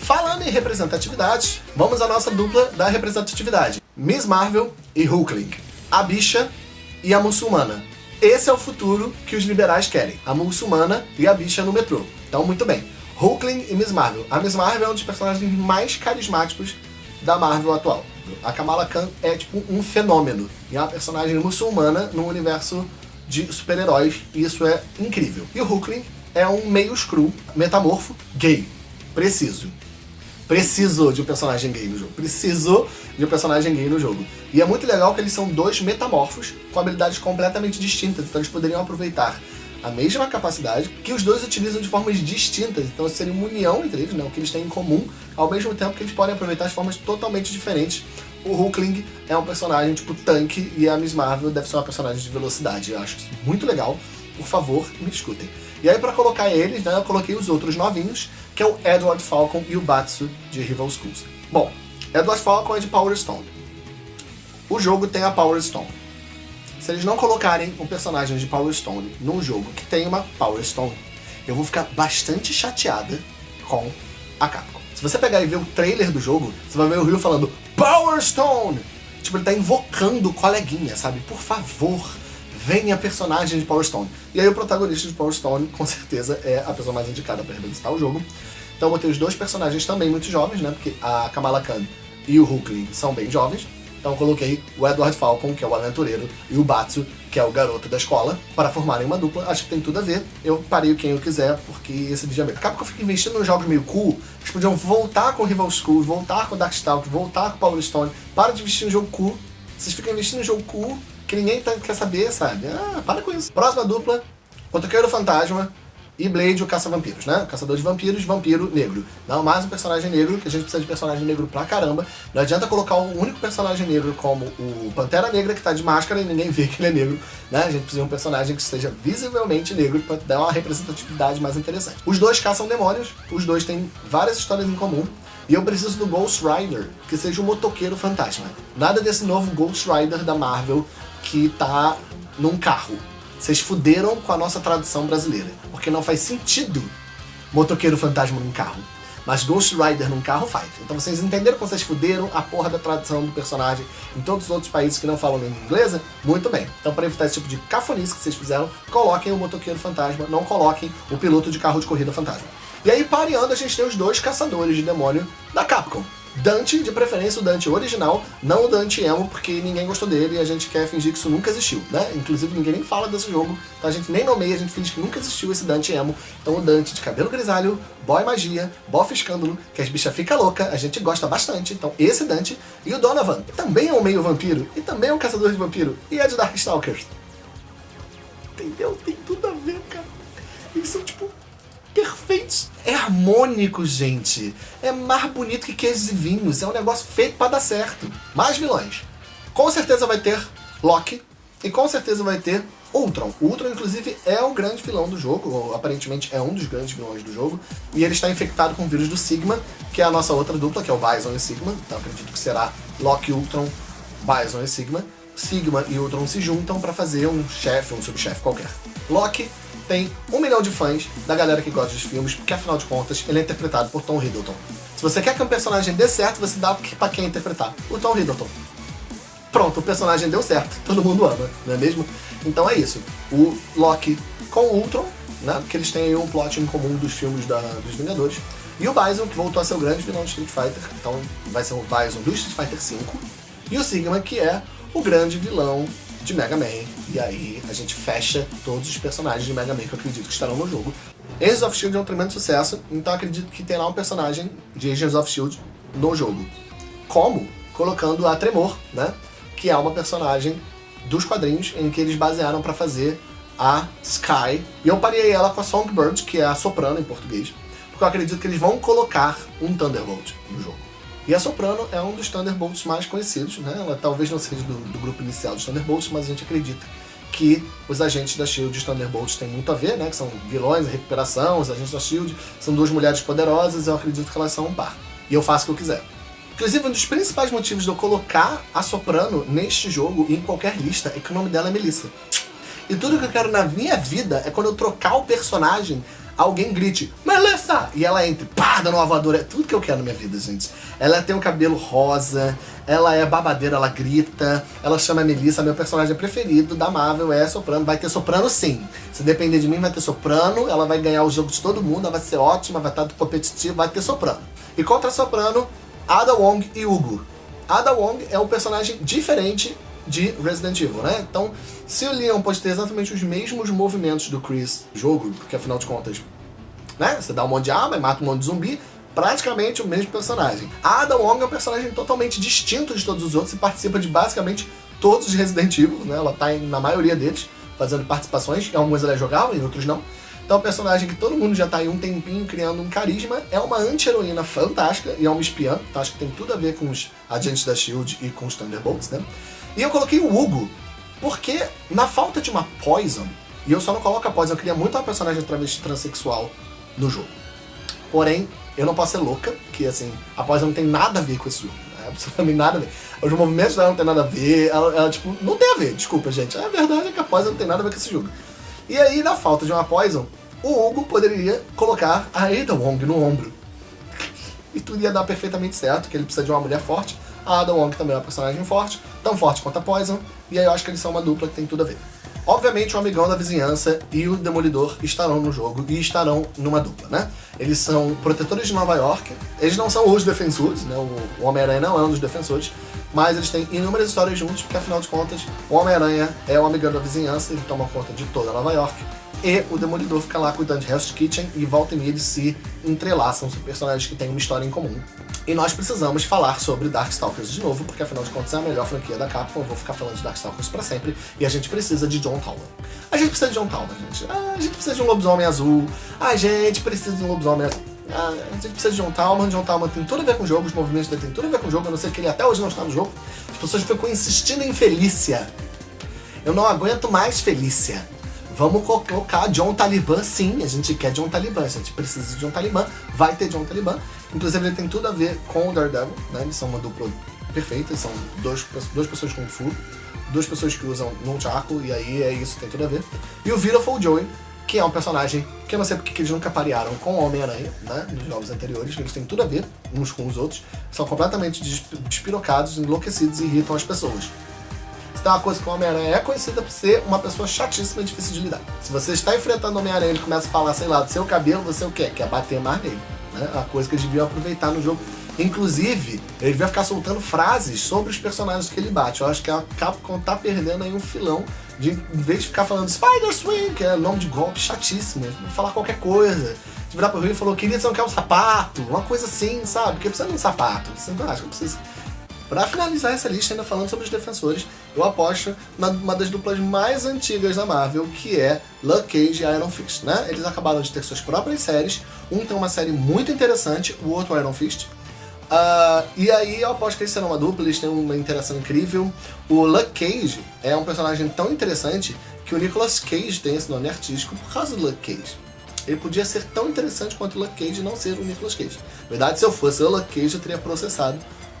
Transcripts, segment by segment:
Falando em representatividade, vamos à nossa dupla da representatividade. Miss Marvel e Hulkling. A bicha e a muçulmana. Esse é o futuro que os liberais querem. A muçulmana e a bicha no metrô. Então, muito bem. Hulkling e Miss Marvel. A Miss Marvel é um dos personagens mais carismáticos da Marvel atual. A Kamala Khan é tipo um fenômeno. E é uma personagem muçulmana no universo de super-heróis. E isso é incrível. E o Hulkling é um meio screw, metamorfo, gay. Preciso. Preciso de um personagem gay no jogo. Preciso de um personagem gay no jogo. E é muito legal que eles são dois metamorfos com habilidades completamente distintas. Então eles poderiam aproveitar a mesma capacidade que os dois utilizam de formas distintas. Então seria uma união entre eles, né, o que eles têm em comum, ao mesmo tempo que eles podem aproveitar de formas totalmente diferentes. O Hulkling é um personagem tipo tanque e a Miss Marvel deve ser uma personagem de velocidade. Eu acho isso muito legal. Por favor, me escutem. E aí pra colocar eles, né, eu coloquei os outros novinhos, que é o Edward Falcon e o Batsu de Rival Schools. Bom, Edward Falcon é de Power Stone. O jogo tem a Power Stone. Se eles não colocarem um personagem de Power Stone num jogo que tem uma Power Stone, eu vou ficar bastante chateada com a Capcom. Se você pegar e ver o trailer do jogo, você vai ver o Ryu falando Power Stone! Tipo, ele tá invocando o coleguinha, sabe? Por favor, venha personagem de Power Stone. E aí o protagonista de Power Stone, com certeza, é a pessoa mais indicada para revisitar o jogo. Então eu botei os dois personagens também muito jovens, né? Porque a Kamala Khan e o Hulkling são bem jovens. Então coloquei o Edward Falcon, que é o aventureiro, e o Batsu, que é o garoto da escola, para formarem uma dupla. Acho que tem tudo a ver. Eu parei quem eu quiser, porque esse vídeo é meu. Acaba que eu fico investindo nos jogos meio cool. Eles podiam voltar com Rival School, voltar com Darkstalk, voltar com Power Stone. Para de investir no jogo cool. Vocês ficam investindo no jogo cool que ninguém tá, quer saber, sabe? Ah, para com isso. Próxima dupla, Motoqueiro Fantasma e Blade, o caça-vampiros, né? Caçador de vampiros, vampiro negro. Não, mais um personagem negro, que a gente precisa de personagem negro pra caramba. Não adianta colocar o único personagem negro como o Pantera Negra, que tá de máscara e ninguém vê que ele é negro, né? A gente precisa de um personagem que seja visivelmente negro pra dar uma representatividade mais interessante. Os dois caçam demônios, os dois têm várias histórias em comum, e eu preciso do Ghost Rider, que seja um motoqueiro fantasma. Nada desse novo Ghost Rider da Marvel que tá num carro. Vocês fuderam com a nossa tradução brasileira, porque não faz sentido motoqueiro fantasma num carro. Mas Ghost Rider num carro faz. Então vocês entenderam que vocês fuderam a porra da tradução do personagem em todos os outros países que não falam língua inglesa? Muito bem. Então para evitar esse tipo de cafonice que vocês fizeram, coloquem o motoqueiro fantasma, não coloquem o piloto de carro de corrida fantasma. E aí pareando a gente tem os dois caçadores de demônio da Capcom. Dante, de preferência o Dante original, não o Dante emo, porque ninguém gostou dele e a gente quer fingir que isso nunca existiu, né? Inclusive ninguém nem fala desse jogo, então a gente nem nomeia, a gente finge que nunca existiu esse Dante emo. Então o Dante de cabelo grisalho, boy magia, bof escândalo, que as bichas fica louca, a gente gosta bastante, então esse Dante. E o Donovan, que também é um meio vampiro, e também é um caçador de vampiro, e é de Darkstalkers. Entendeu? Tem tudo a ver, cara. Eles são tipo perfeitos. É harmônico, gente. É mais bonito que queijos e vinhos. É um negócio feito pra dar certo. Mais vilões. Com certeza vai ter Loki. E com certeza vai ter Ultron. O Ultron, inclusive, é o grande vilão do jogo, ou aparentemente é um dos grandes vilões do jogo, e ele está infectado com o vírus do Sigma, que é a nossa outra dupla, que é o Bison e Sigma, então acredito que será Loki, Ultron, Bison e Sigma. Sigma e Ultron se juntam para fazer um chefe, um subchefe qualquer. Loki tem um milhão de fãs da galera que gosta dos filmes, porque afinal de contas ele é interpretado por Tom Hiddleston. Se você quer que um personagem dê certo, você dá pra quem interpretar? O Tom Hiddleston. Pronto, o personagem deu certo, todo mundo ama, não é mesmo? Então é isso, o Loki com o Ultron, né, porque eles têm aí um plot em comum dos filmes da, dos Vingadores, e o Bison, que voltou a ser o grande vilão de Street Fighter, então vai ser o Bison do Street Fighter V, e o Sigma, que é o grande vilão de Mega Man. E aí a gente fecha todos os personagens de Mega Man que eu acredito que estarão no jogo. Agents of S.H.I.E.L.D. é um tremendo sucesso, então acredito que terá um personagem de Agents of S.H.I.E.L.D. no jogo. Como? Colocando a Tremor, né? Que é uma personagem dos quadrinhos em que eles basearam para fazer a Sky. E eu parei ela com a Songbird, que é a soprano em português, porque eu acredito que eles vão colocar um Thunderbolt no jogo. E a Soprano é um dos Thunderbolts mais conhecidos, né? Ela talvez não seja do, do grupo inicial dos Thunderbolts, mas a gente acredita que os agentes da SHIELD e os Thunderbolts têm muito a ver, né? Que são vilões, recuperação, os agentes da SHIELD são duas mulheres poderosas, eu acredito que elas são um par. e eu faço o que eu quiser. Inclusive, um dos principais motivos de eu colocar a Soprano neste jogo e em qualquer lista é que o nome dela é Melissa. E tudo que eu quero na minha vida é quando eu trocar o personagem, alguém grite, Melissa! E ela entre, pá, dando uma voadora. É tudo que eu quero na minha vida, gente. Ela tem um cabelo rosa, ela é babadeira, ela grita, ela chama Melissa, meu personagem preferido da Marvel é Soprano. Vai ter Soprano sim. Se depender de mim, vai ter Soprano, ela vai ganhar o jogo de todo mundo, ela vai ser ótima, vai estar competitiva, vai ter Soprano. E contra Soprano, Ada Wong e Hugo. Ada Wong é um personagem diferente de Resident Evil, né? Então, se o Leon pode ter exatamente os mesmos movimentos do Chris no jogo, porque afinal de contas, né? Você dá um monte de arma e mata um monte de zumbi, praticamente o mesmo personagem. A Ada Wong é um personagem totalmente distinto de todos os outros e participa de basicamente todos os Resident Evil, né? Ela tá na maioria deles, fazendo participações, em alguns ela é jogável, em outros não. Então é um personagem que todo mundo já tá aí um tempinho criando um carisma, é uma anti-heroína fantástica e é uma espiã, então acho que tem tudo a ver com os agentes da SHIELD e com os Thunderbolts, né? E eu coloquei o Hugo, porque na falta de uma Poison, e eu só não coloco a Poison, eu queria muito uma personagem travesti transexual no jogo. Porém, eu não posso ser louca, que assim, a Poison não tem nada a ver com esse jogo. Né? Absolutamente nada a ver. Os movimentos dela não tem nada a ver, ela, ela, tipo, não tem a ver, desculpa, gente. A verdade é que a Poison não tem nada a ver com esse jogo. E aí, na falta de uma Poison, o Hugo poderia colocar a Ada Wong no ombro. E tudo ia dar perfeitamente certo, que ele precisa de uma mulher forte. A Ada Wong também é uma personagem forte, tão forte quanto a Poison, e aí eu acho que eles são uma dupla que tem tudo a ver. Obviamente, o Amigão da Vizinhança e o Demolidor estarão no jogo e estarão numa dupla, né? Eles são protetores de Nova York, eles não são os defensores, né? O Homem-Aranha não é um dos defensores, mas eles têm inúmeras histórias juntos, porque afinal de contas, o Homem-Aranha é o Amigão da Vizinhança, ele toma conta de toda Nova York, e o Demolidor fica lá cuidando de Hell's Kitchen e volta e meia eles se entrelaçam, são personagens que têm uma história em comum. E nós precisamos falar sobre Darkstalkers de novo, porque afinal de contas é a melhor franquia da Capcom, eu vou ficar falando de Darkstalkers pra sempre, e a gente precisa de John Talman. A gente precisa de John Talman, gente. Ah, a gente precisa de um lobisomem azul. A gente precisa de um lobisomem azul. Ah, a gente precisa de John Talman. John Talman tem tudo a ver com o jogo, os movimentos dele tem tudo a ver com o jogo, a não ser que ele até hoje não está no jogo. As pessoas ficam insistindo em Felícia. Eu não aguento mais Felícia. Vamos co- colocar John Taliban sim, a gente quer John Taliban, a gente precisa de John Taliban, vai ter John Taliban. Inclusive ele tem tudo a ver com o Daredevil, né? Eles são uma dupla perfeita, são dois, duas pessoas com Fu, duas pessoas que usam Nunchaku, e aí é isso, tem tudo a ver. E o Beautiful Joey, que é um personagem que eu não sei porque que eles nunca parearam com o Homem-Aranha, né? Nos jogos anteriores, eles têm tudo a ver uns com os outros, são completamente desp- despirocados, enlouquecidos e irritam as pessoas. Tem uma coisa que o Homem-Aranha é conhecida por ser uma pessoa chatíssima e difícil de lidar. Se você está enfrentando o Homem-Aranha e ele começa a falar, sei lá, do seu cabelo, você o quê? Quer bater mais nele. Né? A coisa que eles deviam aproveitar no jogo. Inclusive, ele vai ficar soltando frases sobre os personagens que ele bate. Eu acho que a Capcom tá perdendo aí um filão de, em vez de ficar falando Spider Swing, que é nome de golpe chatíssimo, falar qualquer coisa. De virar pro Rio e falou, queria você não quer um sapato, uma coisa assim, sabe? Porque precisa de um sapato. Você não acha que precisa. Pra finalizar essa lista, ainda falando sobre os defensores, eu aposto numa das duplas mais antigas da Marvel, que é Luke Cage e Iron Fist, né? Eles acabaram de ter suas próprias séries, um tem uma série muito interessante, o outro Iron Fist. Ah, e aí eu aposto que eles serão uma dupla, eles têm uma interação incrível. O Luke Cage é um personagem tão interessante que o Nicolas Cage tem esse nome artístico por causa do Luke Cage. Ele podia ser tão interessante quanto o Luke Cage e não ser o Nicolas Cage. Na verdade, se eu fosse o Luke Cage, eu teria processado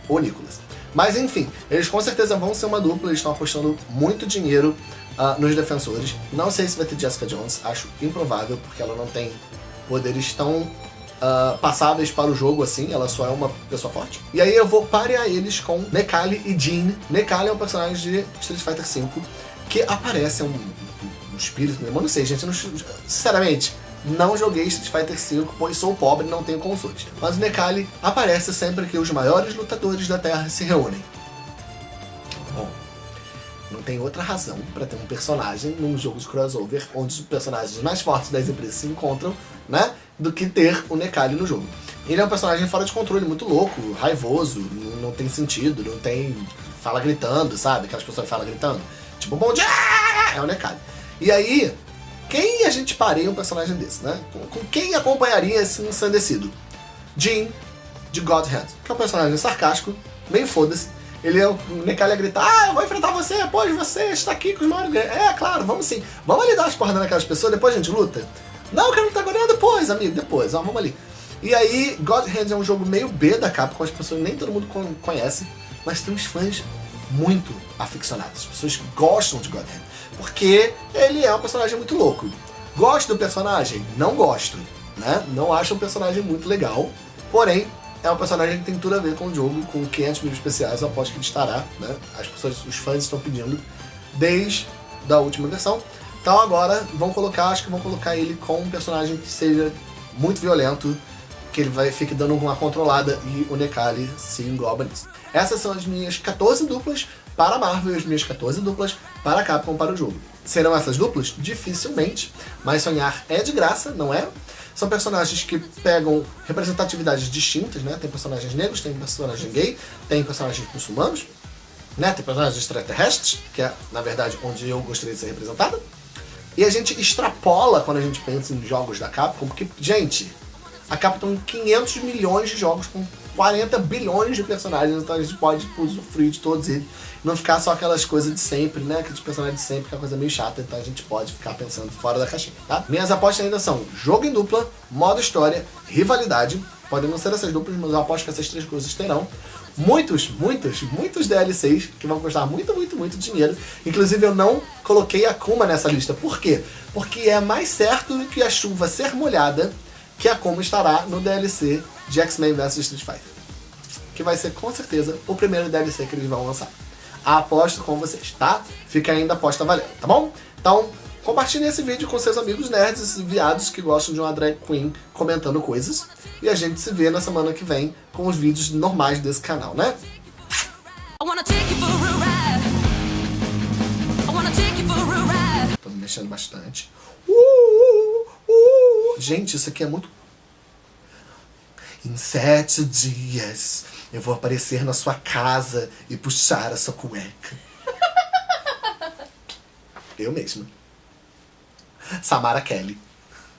o Nicolas. Mas enfim, eles com certeza vão ser uma dupla, eles estão apostando muito dinheiro ah, nos defensores. Não sei se vai ter Jessica Jones, acho improvável, porque ela não tem poderes tão ah, passáveis para o jogo assim, ela só é uma pessoa forte. E aí eu vou parear eles com Nekali e Jean. Nekali é um personagem de Street Fighter V que aparece, é um, um espírito eu não sei, gente, não, sinceramente, não joguei Street Fighter V, pois sou pobre e não tenho console. Mas o Nekali aparece sempre que os maiores lutadores da Terra se reúnem. Bom, não tem outra razão para ter um personagem num jogo de crossover onde os personagens mais fortes das empresas se encontram, né? Do que ter o Nekali no jogo. Ele é um personagem fora de controle, muito louco, raivoso, não, tem sentido, não tem. fala gritando, sabe? Aquelas pessoas falam gritando. Tipo, bom dia! É o Nekali. E aí, quem a gente pareia um personagem desse, né? Com, com quem acompanharia esse ensandecido? Jean, de God Hand, que é um personagem sarcástico, meio foda-se. Ele é o Nekali a gritar, ah, eu vou enfrentar você, pois você está aqui com os maiores. É, claro, vamos sim. Vamos ali dar umas porradas naquelas pessoas, depois a gente luta? Não, eu quero lutar agora, depois, amigo, depois, ó, vamos ali. E aí, God é um jogo meio B da Capcom, as pessoas nem todo mundo con- conhece, mas tem uns fãs muito aficionados. As pessoas gostam de God porque ele é um personagem muito louco. Gosto do personagem? Não gosto, né? Não acho um personagem muito legal, porém, é um personagem que tem tudo a ver com o jogo, com 500 mil especiais, eu aposto que ele estará, né? As pessoas, os fãs estão pedindo desde a última versão. Então agora vão colocar, acho que vão colocar ele com um personagem que seja muito violento, que ele vai fique dando uma controlada e o Nekali se engloba nisso. Essas são as minhas 14 duplas para Marvel as minhas 14 duplas para a Capcom para o jogo. Serão essas duplas? Dificilmente, mas sonhar é de graça, não é? São personagens que pegam representatividades distintas, né? Tem personagens negros, tem personagem gay, tem personagens muçulmanos, né? Tem personagens extraterrestres, que é, na verdade, onde eu gostaria de ser representada. E a gente extrapola quando a gente pensa em jogos da Capcom, porque, gente, a Capcom tem 500 milhões de jogos com 40 bilhões de personagens, então a gente pode tipo, usufruir de todos eles. Não ficar só aquelas coisas de sempre, né? Aqueles personagens de sempre, que é uma coisa meio chata, então a gente pode ficar pensando fora da caixinha, tá? Minhas apostas ainda são jogo em dupla, modo história, rivalidade. Podem não ser essas duplas, mas eu aposto que essas três coisas terão. Muitos, muitos, muitos DLCs que vão custar muito, muito, muito dinheiro. Inclusive eu não coloquei a Kuma nessa lista. Por quê? Porque é mais certo que a chuva ser molhada que a Kuma estará no DLC de X-Men vs Street Fighter. Que vai ser com certeza o primeiro DLC que eles vão lançar. Aposto com vocês, tá? Fica ainda a aposta valendo, tá bom? Então, compartilhe esse vídeo com seus amigos nerds, esses viados que gostam de uma drag queen comentando coisas. E a gente se vê na semana que vem com os vídeos normais desse canal, né? Tô me mexendo bastante. Uh. Gente, isso aqui é muito. Em sete dias eu vou aparecer na sua casa e puxar a sua cueca. Eu mesma. Samara Kelly.